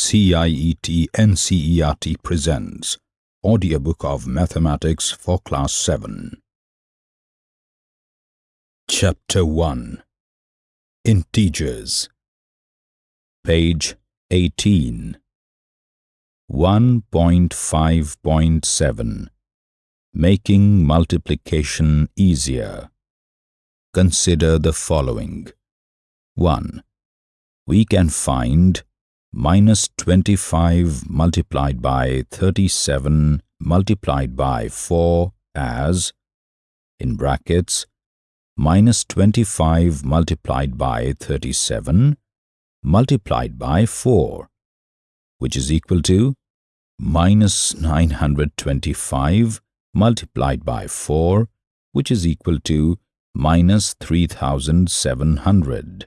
CIET NCERT presents Audiobook of Mathematics for Class 7. Chapter 1 Integers. Page 18 1.5.7 Making multiplication easier. Consider the following. 1. We can find minus 25 multiplied by 37 multiplied by 4 as in brackets minus 25 multiplied by 37 multiplied by 4 which is equal to minus 925 multiplied by 4 which is equal to minus 3700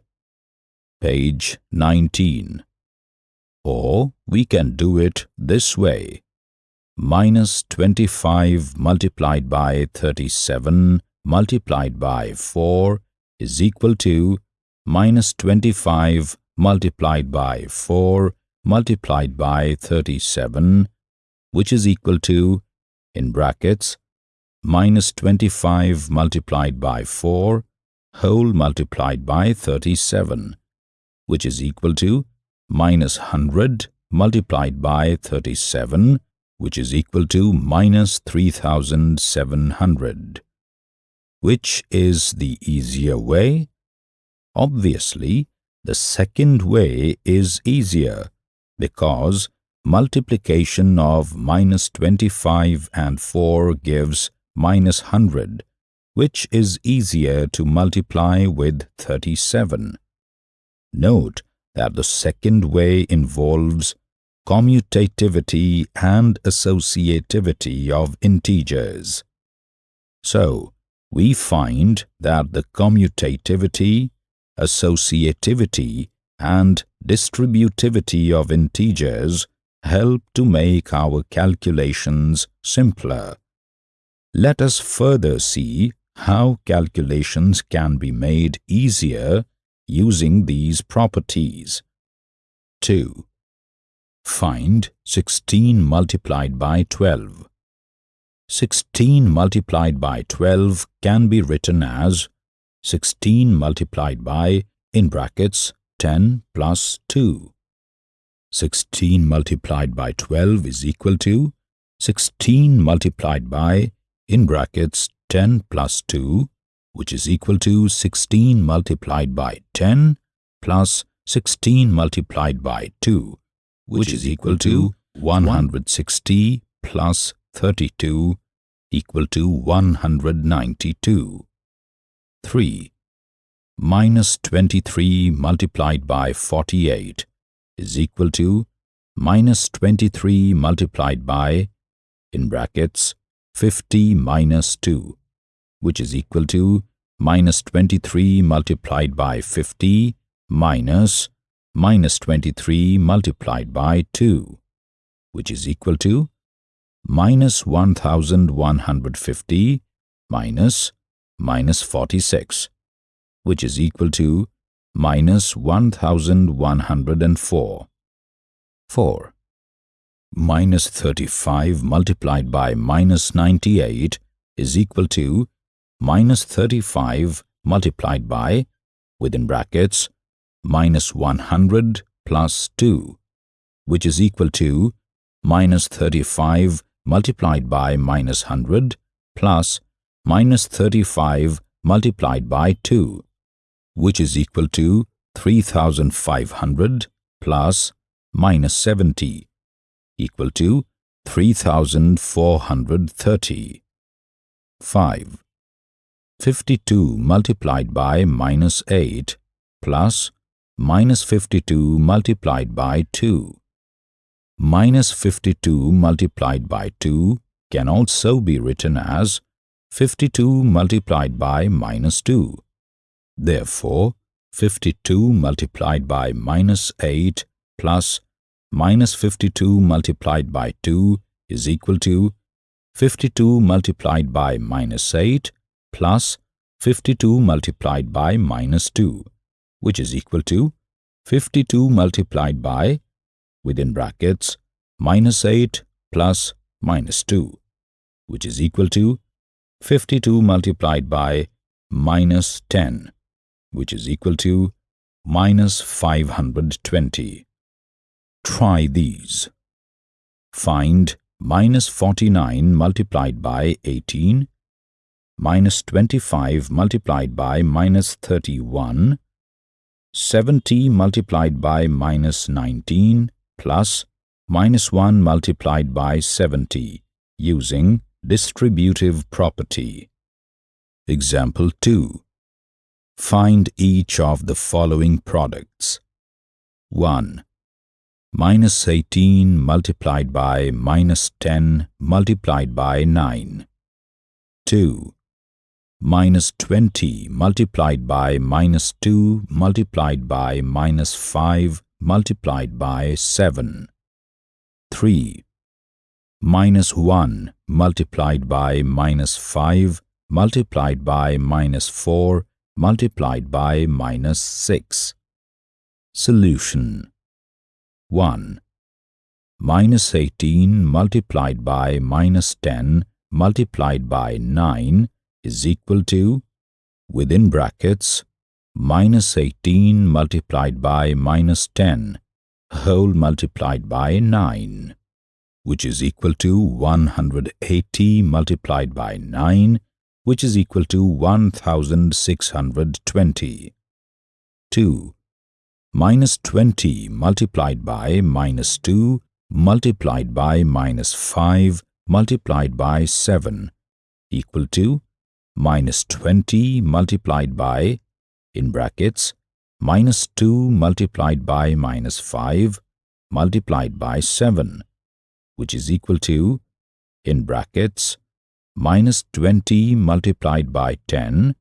page 19 or we can do it this way. Minus 25 multiplied by 37 multiplied by 4 is equal to minus 25 multiplied by 4 multiplied by 37 which is equal to in brackets minus 25 multiplied by 4 whole multiplied by 37 which is equal to minus 100 multiplied by 37, which is equal to minus 3700. Which is the easier way? Obviously, the second way is easier because multiplication of minus 25 and 4 gives minus 100, which is easier to multiply with 37. Note that the second way involves commutativity and associativity of integers. So, we find that the commutativity, associativity, and distributivity of integers help to make our calculations simpler. Let us further see how calculations can be made easier using these properties. 2. Find 16 multiplied by 12. 16 multiplied by 12 can be written as 16 multiplied by, in brackets, 10 plus 2. 16 multiplied by 12 is equal to 16 multiplied by, in brackets, 10 plus 2 which is equal to 16 multiplied by 10 plus 16 multiplied by 2, which is equal to 160 plus 32 equal to 192. 3. Minus 23 multiplied by 48 is equal to minus 23 multiplied by, in brackets, 50 minus 2, which is equal to minus 23 multiplied by 50 minus minus 23 multiplied by 2, which is equal to minus 1150 minus minus 46, which is equal to minus 1104. 4. Minus 35 multiplied by minus 98 is equal to minus 35 multiplied by, within brackets, minus 100 plus 2, which is equal to minus 35 multiplied by minus 100 plus minus 35 multiplied by 2, which is equal to 3500 plus minus 70, equal to 3430. 5. 52 multiplied by minus 8 plus minus 52 multiplied by 2. Minus 52 multiplied by 2 can also be written as 52 multiplied by minus 2. Therefore, 52 multiplied by minus 8 plus minus 52 multiplied by 2 is equal to 52 multiplied by minus 8 plus 52 multiplied by minus 2, which is equal to 52 multiplied by within brackets minus 8 plus minus 2 which is equal to 52 multiplied by minus 10 which is equal to minus 520. Try these. Find minus 49 multiplied by 18 minus 25 multiplied by minus 31 70 multiplied by minus 19 plus minus 1 multiplied by 70 using distributive property. Example 2. Find each of the following products. 1. Minus 18 multiplied by minus 10 multiplied by 9. 2. Minus 20 multiplied by minus 2 multiplied by minus 5 multiplied by 7. 3. Minus 1 multiplied by minus 5 multiplied by minus 4 multiplied by minus 6. Solution 1. Minus 18 multiplied by minus 10 multiplied by 9 is equal to, within brackets, minus 18 multiplied by minus 10 whole multiplied by 9, which is equal to 180 multiplied by 9 which is equal to 1620. 2. Minus 20 multiplied by minus 2 multiplied by minus 5 multiplied by 7 equal to minus 20 multiplied by, in brackets, minus 2 multiplied by minus 5 multiplied by 7, which is equal to, in brackets, minus 20 multiplied by 10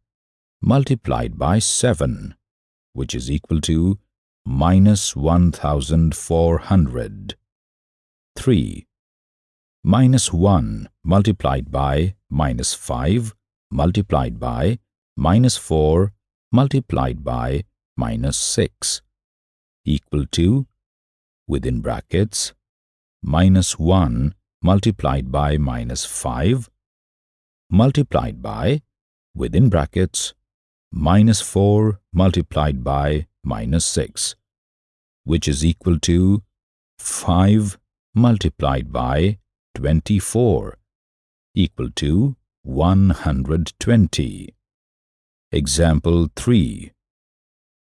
multiplied by 7, which is equal to minus 1400. 3. Minus 1 multiplied by minus 5 multiplied by minus 4 multiplied by minus 6 equal to, within brackets, minus 1 multiplied by minus 5 multiplied by, within brackets, minus 4 multiplied by minus 6, which is equal to 5 multiplied by 24, equal to 120. Example 3.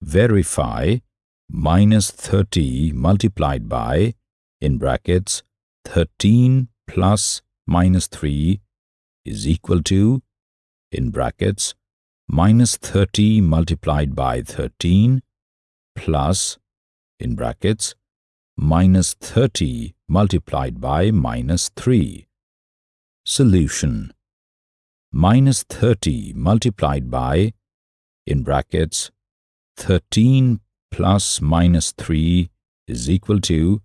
Verify minus 30 multiplied by, in brackets, 13 plus minus 3 is equal to, in brackets, minus 30 multiplied by 13 plus, in brackets, minus 30 multiplied by minus 3. Solution Minus 30 multiplied by, in brackets, 13 plus minus 3 is equal to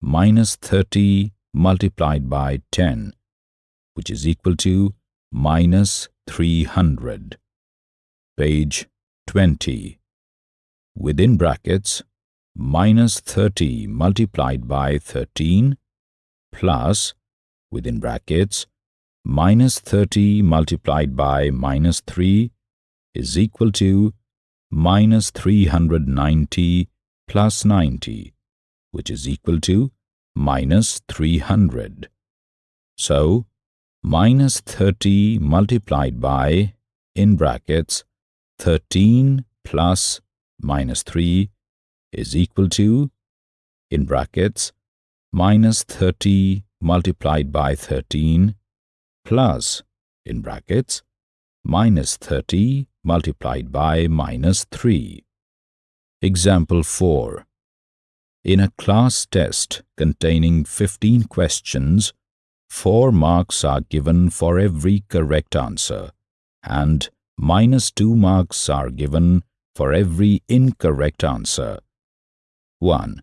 minus 30 multiplied by 10 which is equal to minus 300. Page 20. Within brackets, minus 30 multiplied by 13 plus, within brackets, minus 30 multiplied by minus 3 is equal to minus 390 plus 90, which is equal to minus 300. So, minus 30 multiplied by, in brackets, 13 plus minus 3 is equal to, in brackets, minus 30 multiplied by 13 plus, in brackets, minus 30 multiplied by minus 3. Example 4. In a class test containing 15 questions, Four marks are given for every correct answer and minus two marks are given for every incorrect answer. 1.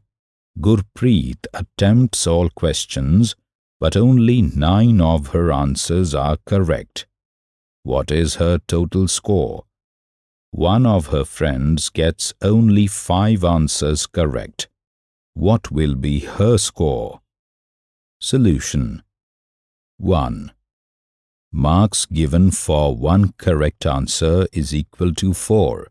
Gurpreet attempts all questions, but only nine of her answers are correct. What is her total score? One of her friends gets only five answers correct. what will be her score? Solution 1. Marks given for one correct answer is equal to 4.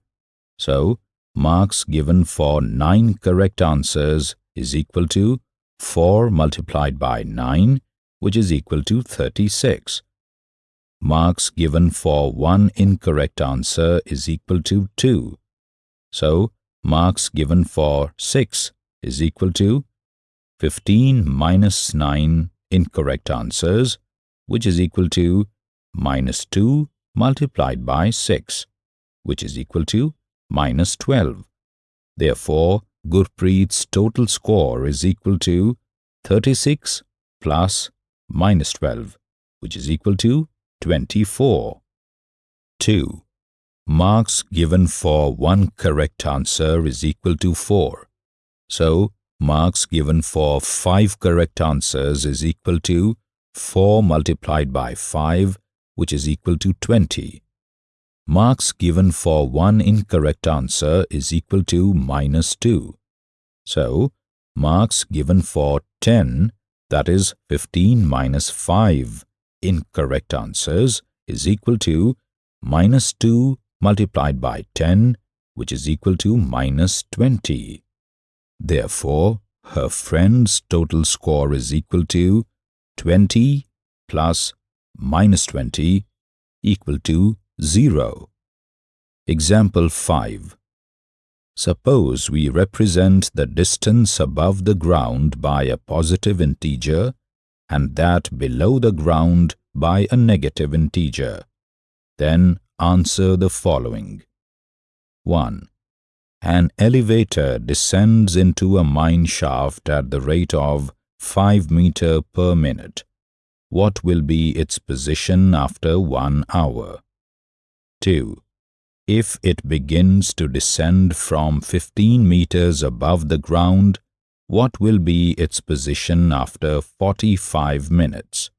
So, marks given for 9 correct answers is equal to 4 multiplied by 9, which is equal to 36. Marks given for one incorrect answer is equal to 2. So, marks given for 6 is equal to 15 minus 9 incorrect answers, which is equal to minus 2 multiplied by 6, which is equal to minus 12. Therefore, Gurpreet's total score is equal to 36 plus minus 12, which is equal to 24. 2. Marks given for one correct answer is equal to 4. So, marks given for 5 correct answers is equal to 4 multiplied by 5, which is equal to 20. Marks given for one incorrect answer is equal to minus 2. So, marks given for 10, that is 15 minus 5 incorrect answers is equal to minus 2 multiplied by 10, which is equal to minus 20. Therefore, her friend's total score is equal to 20 plus minus 20 equal to 0. Example 5. Suppose we represent the distance above the ground by a positive integer and that below the ground by a negative integer. Then answer the following. 1. An elevator descends into a mine shaft at the rate of 5 meter per minute. What will be its position after 1 hour? 2. If it begins to descend from 15 meters above the ground, what will be its position after 45 minutes?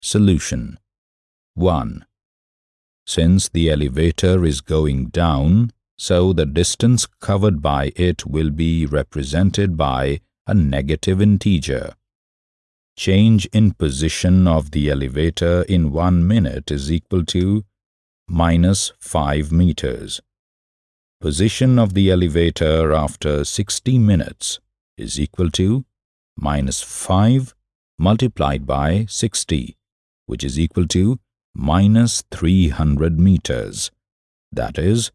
Solution 1. Since the elevator is going down, so the distance covered by it will be represented by a negative integer. Change in position of the elevator in one minute is equal to minus 5 meters. Position of the elevator after 60 minutes is equal to minus 5 multiplied by 60, which is equal to minus 300 meters. That is,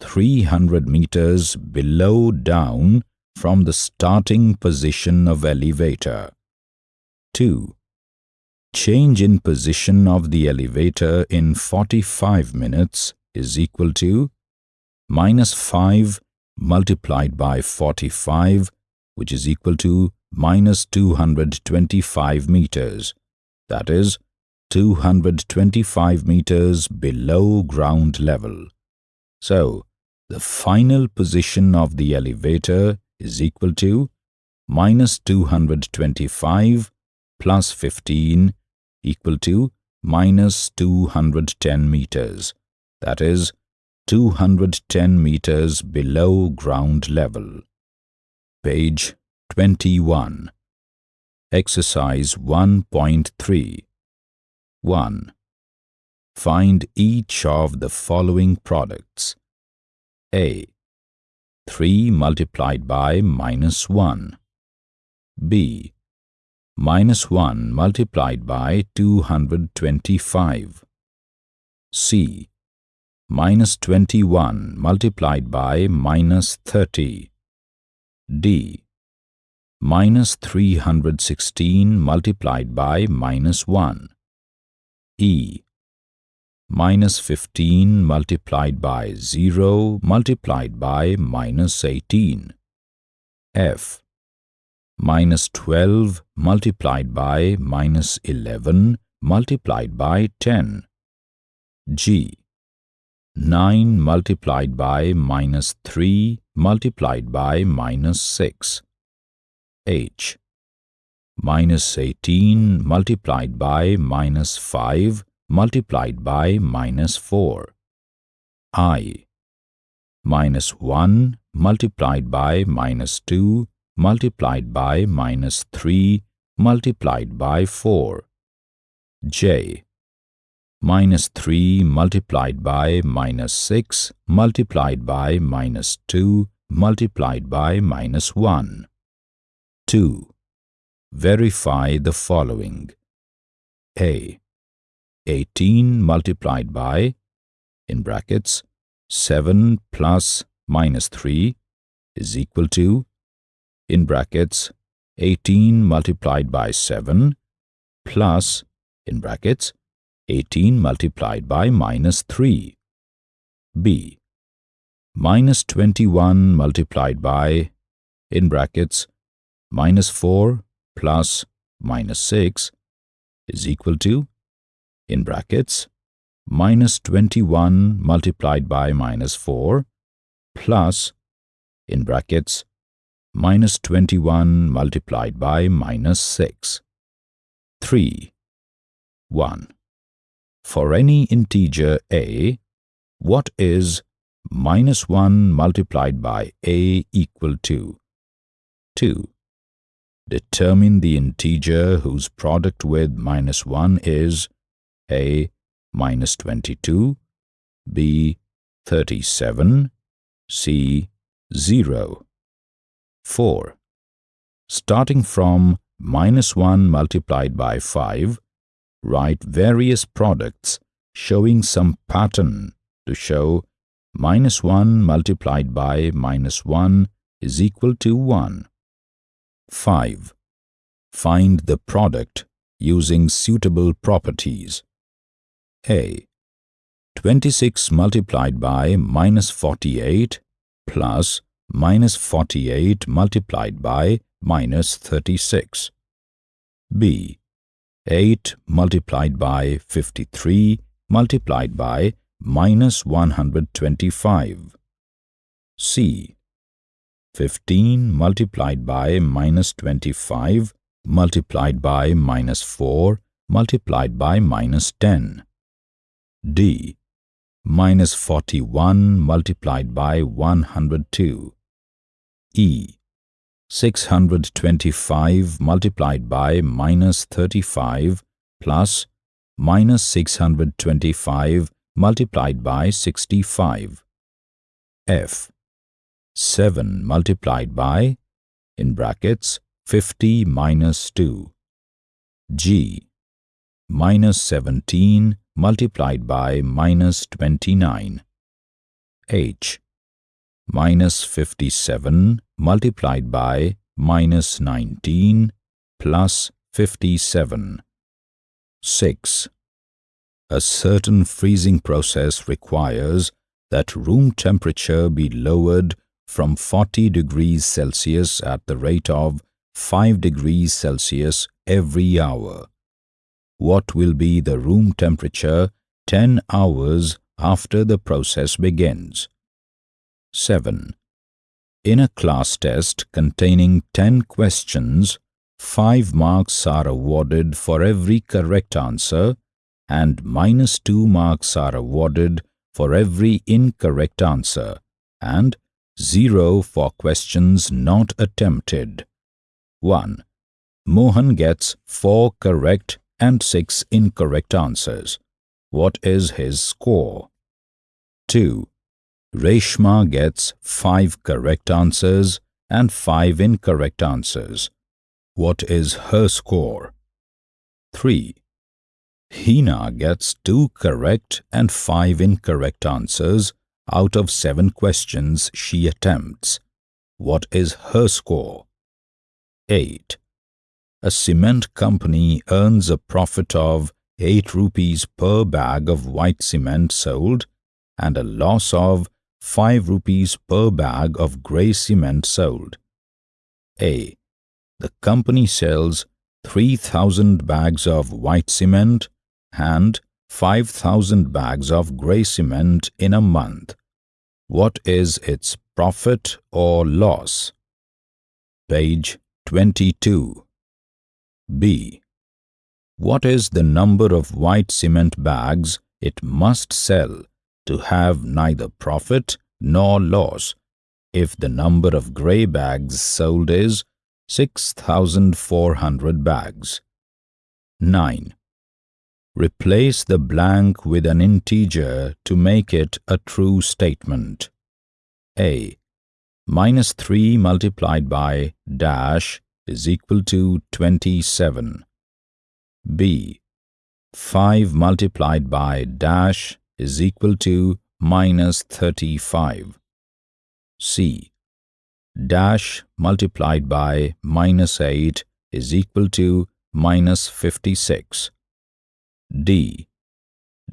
300 meters below down from the starting position of elevator. 2. Change in position of the elevator in 45 minutes is equal to minus 5 multiplied by 45, which is equal to minus 225 meters. That is, 225 meters below ground level. So, the final position of the elevator is equal to minus 225 plus 15 equal to minus 210 meters. That is, 210 meters below ground level. Page 21. Exercise 1.3 1. Find each of the following products. A. 3 multiplied by minus 1. B. Minus 1 multiplied by 225. C. Minus 21 multiplied by minus 30. D. Minus 316 multiplied by minus 1. E minus 15 multiplied by 0 multiplied by minus 18. F minus 12 multiplied by minus 11 multiplied by 10. G 9 multiplied by minus 3 multiplied by minus 6. H minus 18 multiplied by minus 5 multiplied by minus 4. I minus 1 multiplied by minus 2 multiplied by minus 3 multiplied by 4. J. Minus 3 multiplied by minus 6 multiplied by minus 2 multiplied by minus 1. 2. Verify the following. A. 18 multiplied by, in brackets, 7 plus minus 3 is equal to, in brackets, 18 multiplied by 7 plus, in brackets, 18 multiplied by minus 3. B. Minus 21 multiplied by, in brackets, minus 4 plus minus 6 is equal to, in brackets, minus 21 multiplied by minus 4 plus, in brackets, minus 21 multiplied by minus 6. 3. 1. For any integer a, what is minus 1 multiplied by a equal to? 2. Determine the integer whose product with minus 1 is a minus 22, b 37, c 0. 4. Starting from minus 1 multiplied by 5, write various products showing some pattern to show minus 1 multiplied by minus 1 is equal to 1. 5. Find the product using suitable properties. A. 26 multiplied by minus 48 plus minus 48 multiplied by minus 36. B. 8 multiplied by 53 multiplied by minus 125. C. 15 multiplied by minus 25 multiplied by minus 4 multiplied by minus 10. D. Minus 41 multiplied by 102. E. 625 multiplied by minus 35 plus minus 625 multiplied by 65. F. 7 multiplied by, in brackets, 50 minus 2. G. Minus 17 multiplied by minus 29. H minus 57 multiplied by minus 19 plus 57. 6. A certain freezing process requires that room temperature be lowered from 40 degrees Celsius at the rate of 5 degrees Celsius every hour. What will be the room temperature 10 hours after the process begins? 7. In a class test containing 10 questions, 5 marks are awarded for every correct answer and minus 2 marks are awarded for every incorrect answer and 0 for questions not attempted. 1. Mohan gets 4 correct and 6 incorrect answers. What is his score? 2. Reshma gets 5 correct answers and 5 incorrect answers. What is her score? 3. Hina gets 2 correct and 5 incorrect answers out of 7 questions she attempts. What is her score? 8. A cement company earns a profit of 8 rupees per bag of white cement sold and a loss of 5 rupees per bag of grey cement sold. A. The company sells 3,000 bags of white cement and 5,000 bags of grey cement in a month. What is its profit or loss? Page 22. B. What is the number of white cement bags it must sell to have neither profit nor loss if the number of grey bags sold is 6,400 bags. 9. Replace the blank with an integer to make it a true statement. A. Minus 3 multiplied by dash is equal to 27. B. 5 multiplied by dash is equal to minus 35. C. Dash multiplied by minus 8 is equal to minus 56. D.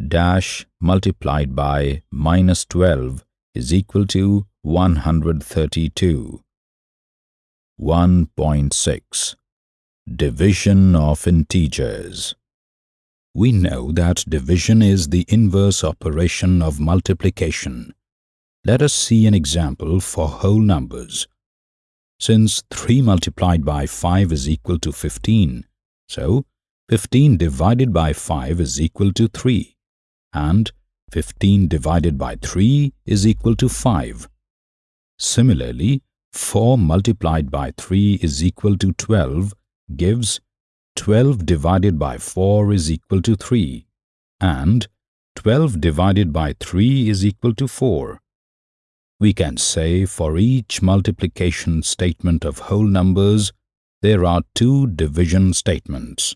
Dash multiplied by minus 12 is equal to 132. 1.6 Division of integers We know that division is the inverse operation of multiplication. Let us see an example for whole numbers. Since 3 multiplied by 5 is equal to 15, so 15 divided by 5 is equal to 3 and 15 divided by 3 is equal to 5. Similarly, 4 multiplied by 3 is equal to 12 gives 12 divided by 4 is equal to 3 and 12 divided by 3 is equal to 4. We can say for each multiplication statement of whole numbers, there are two division statements.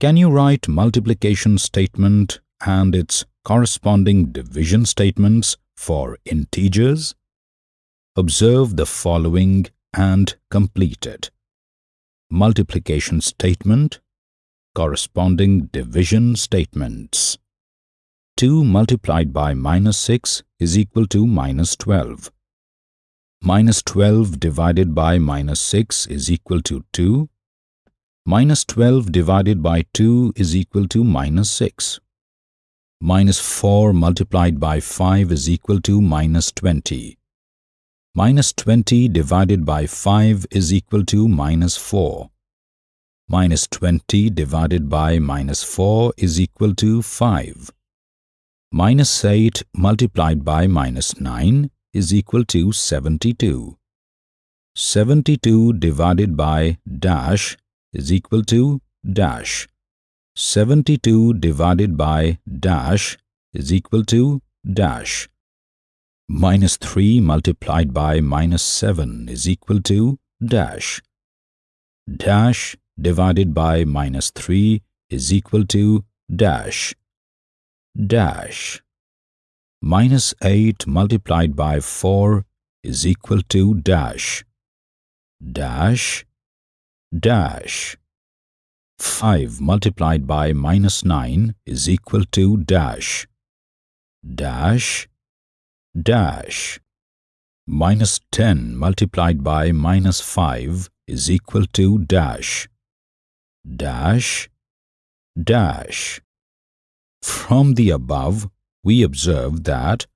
Can you write multiplication statement and its corresponding division statements for integers? Observe the following and complete it. Multiplication statement, corresponding division statements. 2 multiplied by minus 6 is equal to minus 12. Minus 12 divided by minus 6 is equal to 2 Minus 12 divided by 2 is equal to minus 6. Minus 4 multiplied by 5 is equal to minus 20. Minus 20 divided by 5 is equal to minus 4. Minus 20 divided by minus 4 is equal to 5. Minus 8 multiplied by minus 9 is equal to 72. 72 divided by dash is equal to dash. 72 divided by dash is equal to dash. Minus 3 multiplied by minus 7 is equal to dash. Dash divided by minus 3 is equal to dash. Dash. Minus 8 multiplied by 4 is equal to dash. Dash dash 5 multiplied by minus 9 is equal to dash dash dash minus 10 multiplied by minus 5 is equal to dash. Dash dash. From the above we observe that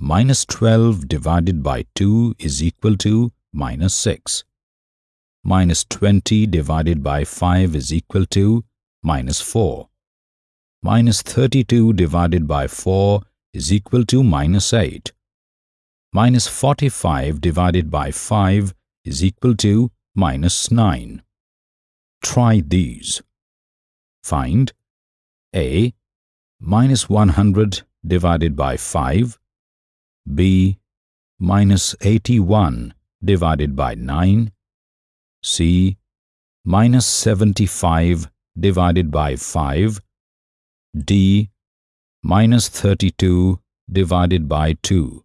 minus 12 divided by 2 is equal to minus 6 minus 20 divided by 5 is equal to minus 4. Minus 32 divided by 4 is equal to minus 8. Minus 45 divided by 5 is equal to minus 9. Try these. Find A. Minus 100 divided by 5 B. Minus 81 divided by 9 C minus 75 divided by 5 D minus 32 divided by 2.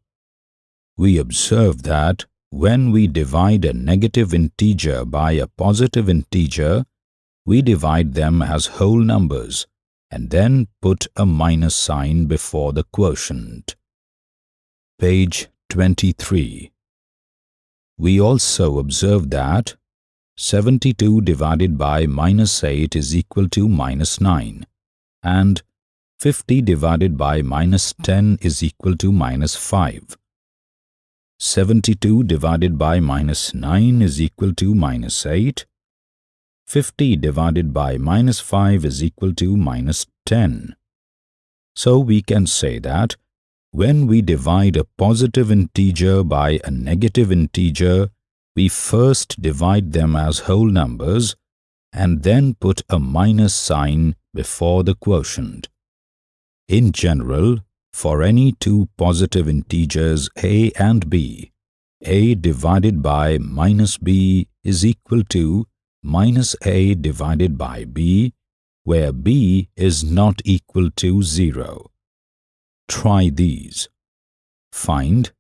We observe that when we divide a negative integer by a positive integer, we divide them as whole numbers and then put a minus sign before the quotient. Page 23 We also observe that 72 divided by minus 8 is equal to minus 9 and 50 divided by minus 10 is equal to minus 5. 72 divided by minus 9 is equal to minus 8. 50 divided by minus 5 is equal to minus 10. So we can say that when we divide a positive integer by a negative integer, we first divide them as whole numbers and then put a minus sign before the quotient. In general, for any two positive integers a and b, a divided by minus b is equal to minus a divided by b, where b is not equal to 0. Try these. Find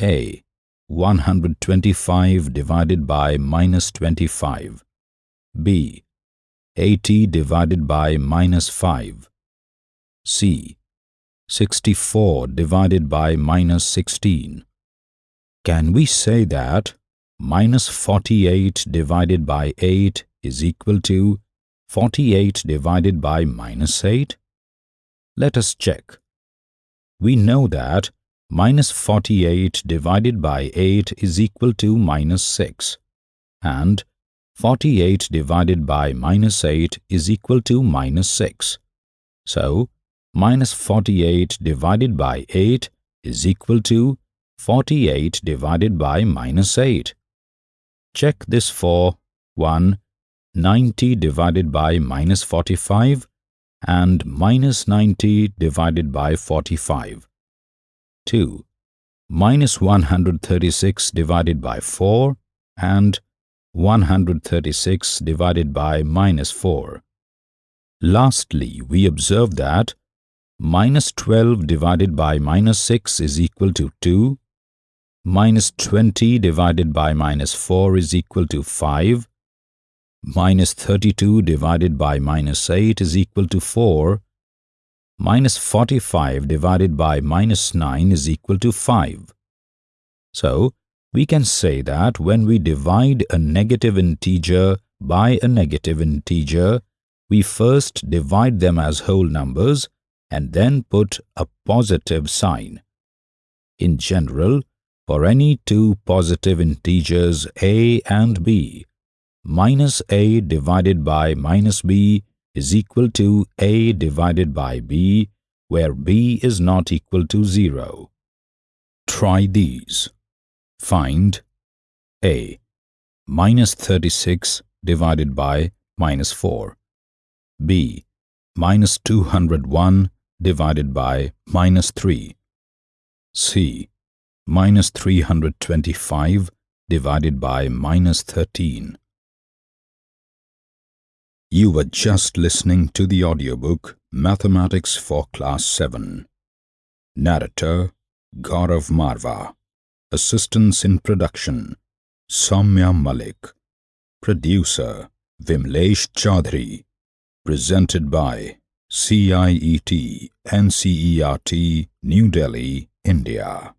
a 125 divided by minus 25, b 80 divided by minus 5, c 64 divided by minus 16. Can we say that minus 48 divided by 8 is equal to 48 divided by minus 8? Let us check. We know that minus 48 divided by 8 is equal to minus 6 and 48 divided by minus 8 is equal to minus 6. So, minus 48 divided by 8 is equal to 48 divided by minus 8. Check this for 1. 90 divided by minus 45 and minus 90 divided by 45. 2. Minus 136 divided by 4 and 136 divided by minus 4. Lastly, we observe that minus 12 divided by minus 6 is equal to 2, minus 20 divided by minus 4 is equal to 5, minus 32 divided by minus 8 is equal to 4, minus 45 divided by minus 9 is equal to 5. So, we can say that when we divide a negative integer by a negative integer, we first divide them as whole numbers and then put a positive sign. In general, for any two positive integers a and b, minus a divided by minus b is equal to a divided by b, where b is not equal to 0. Try these. Find a minus 36 divided by minus 4, b minus 201 divided by minus 3. C. Minus 325 divided by minus 13. You were just listening to the audiobook Mathematics for Class 7. Narrator Gaurav Marva. Assistance in production Soumya Malik. Producer Vimlesh Chaudhary. Presented by CIET NCERT New Delhi, India